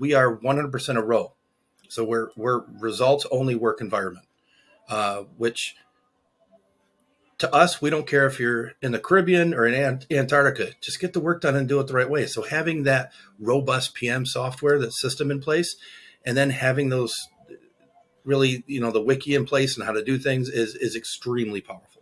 we are 100% a ROWE. So we're, we're results only work environment, uh, which to us, we don't care if you're in the Caribbean or in Antarctica, just get the work done and do it the right way. So having that robust PM software, that system in place, and then having those really, you know, the wiki in place and how to do things is, is extremely powerful.